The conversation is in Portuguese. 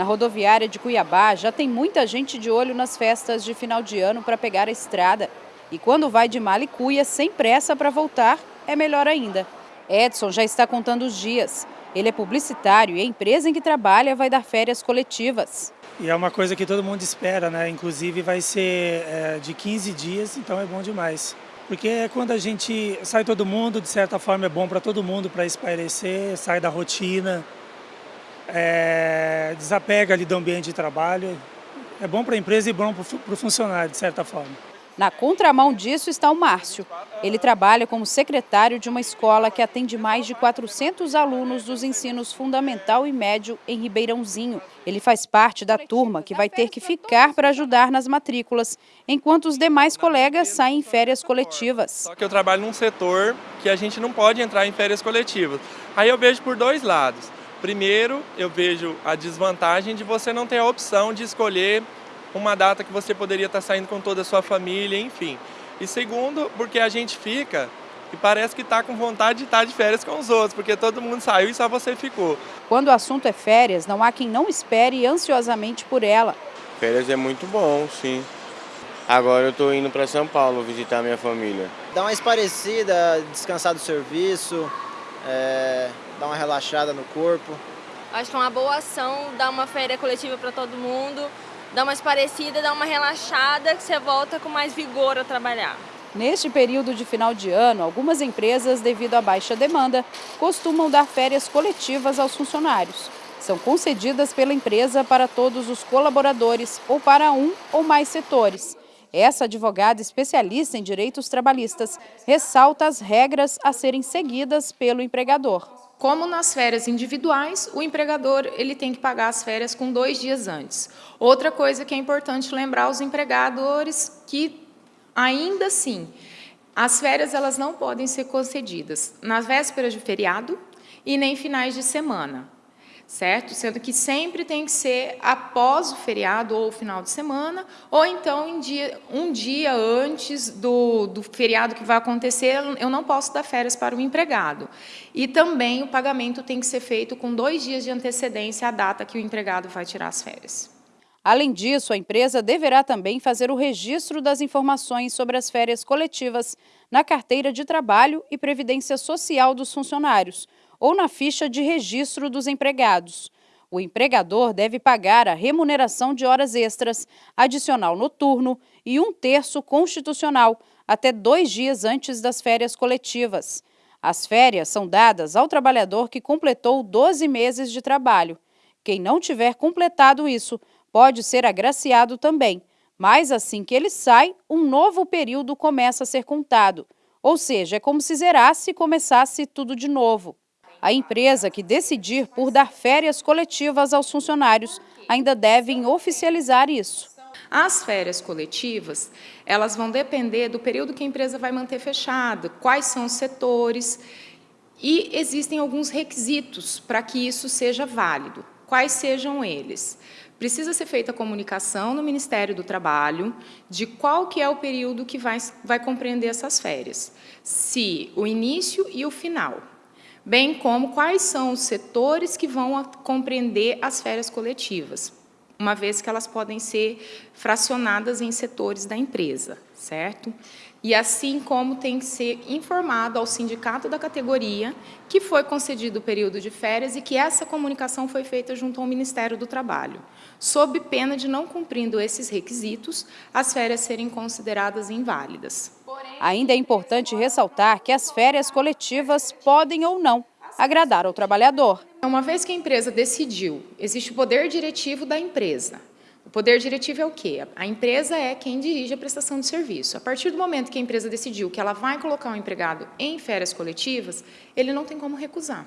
Na rodoviária de Cuiabá já tem muita gente de olho nas festas de final de ano para pegar a estrada. E quando vai de Malicuia sem pressa para voltar, é melhor ainda. Edson já está contando os dias. Ele é publicitário e a empresa em que trabalha vai dar férias coletivas. E é uma coisa que todo mundo espera, né? Inclusive vai ser é, de 15 dias, então é bom demais. Porque é quando a gente sai todo mundo, de certa forma é bom para todo mundo, para espairecer, sai da rotina, é, desapega ali do ambiente de trabalho. É bom para a empresa e bom para o funcionário, de certa forma. Na contramão disso está o Márcio. Ele trabalha como secretário de uma escola que atende mais de 400 alunos dos ensinos fundamental e médio em Ribeirãozinho. Ele faz parte da turma que vai ter que ficar para ajudar nas matrículas, enquanto os demais colegas saem em férias coletivas. Só que eu trabalho num setor que a gente não pode entrar em férias coletivas. Aí eu vejo por dois lados. Primeiro, eu vejo a desvantagem de você não ter a opção de escolher uma data que você poderia estar saindo com toda a sua família, enfim. E segundo, porque a gente fica e parece que está com vontade de estar de férias com os outros, porque todo mundo saiu e só você ficou. Quando o assunto é férias, não há quem não espere ansiosamente por ela. Férias é muito bom, sim. Agora eu estou indo para São Paulo visitar minha família. Dá uma esparecida, descansar do serviço, é, dar uma relaxada no corpo. Acho que é uma boa ação dar uma férias coletiva para todo mundo, dá uma esparecida, dá uma relaxada, que você volta com mais vigor a trabalhar. Neste período de final de ano, algumas empresas, devido à baixa demanda, costumam dar férias coletivas aos funcionários. São concedidas pela empresa para todos os colaboradores ou para um ou mais setores. Essa advogada especialista em direitos trabalhistas ressalta as regras a serem seguidas pelo empregador. Como nas férias individuais, o empregador ele tem que pagar as férias com dois dias antes. Outra coisa que é importante lembrar aos empregadores que, ainda assim, as férias elas não podem ser concedidas nas vésperas de feriado e nem finais de semana certo? Sendo que sempre tem que ser após o feriado ou o final de semana, ou então dia, um dia antes do, do feriado que vai acontecer, eu não posso dar férias para o empregado. E também o pagamento tem que ser feito com dois dias de antecedência à data que o empregado vai tirar as férias. Além disso, a empresa deverá também fazer o registro das informações sobre as férias coletivas na carteira de trabalho e previdência social dos funcionários, ou na ficha de registro dos empregados. O empregador deve pagar a remuneração de horas extras, adicional noturno e um terço constitucional, até dois dias antes das férias coletivas. As férias são dadas ao trabalhador que completou 12 meses de trabalho. Quem não tiver completado isso pode ser agraciado também, mas assim que ele sai, um novo período começa a ser contado. Ou seja, é como se zerasse e começasse tudo de novo. A empresa que decidir por dar férias coletivas aos funcionários ainda devem oficializar isso. As férias coletivas, elas vão depender do período que a empresa vai manter fechada, quais são os setores, e existem alguns requisitos para que isso seja válido. Quais sejam eles? Precisa ser feita a comunicação no Ministério do Trabalho de qual que é o período que vai, vai compreender essas férias. Se o início e o final bem como quais são os setores que vão compreender as férias coletivas, uma vez que elas podem ser fracionadas em setores da empresa, certo? E assim como tem que ser informado ao sindicato da categoria que foi concedido o período de férias e que essa comunicação foi feita junto ao Ministério do Trabalho, sob pena de não cumprindo esses requisitos, as férias serem consideradas inválidas. Ainda é importante ressaltar que as férias coletivas podem ou não agradar ao trabalhador. Uma vez que a empresa decidiu, existe o poder diretivo da empresa. O poder diretivo é o quê? A empresa é quem dirige a prestação de serviço. A partir do momento que a empresa decidiu que ela vai colocar o um empregado em férias coletivas, ele não tem como recusar.